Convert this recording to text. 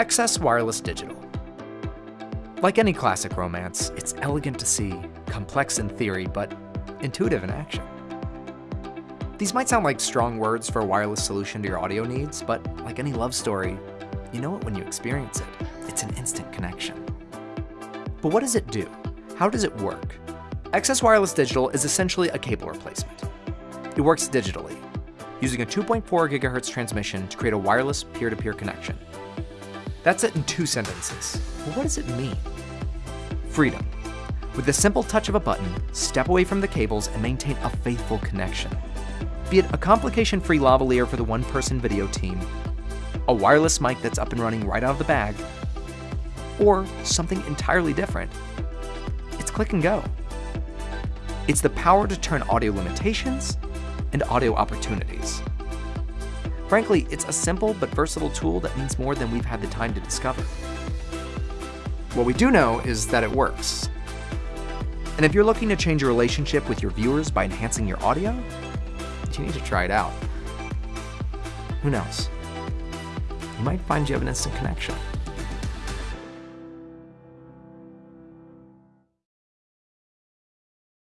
XS Wireless Digital. Like any classic romance, it's elegant to see, complex in theory, but intuitive in action. These might sound like strong words for a wireless solution to your audio needs, but like any love story, you know it when you experience it. It's an instant connection. But what does it do? How does it work? XS Wireless Digital is essentially a cable replacement. It works digitally, using a 2.4 GHz transmission to create a wireless peer-to-peer -peer connection. That's it in two sentences. But what does it mean? Freedom. With the simple touch of a button, step away from the cables and maintain a faithful connection. Be it a complication-free lavalier for the one-person video team, a wireless mic that's up and running right out of the bag, or something entirely different, it's click and go. It's the power to turn audio limitations and audio opportunities. Frankly, it's a simple but versatile tool that means more than we've had the time to discover. What we do know is that it works. And if you're looking to change your relationship with your viewers by enhancing your audio, you need to try it out. Who knows? You might find you have an instant connection.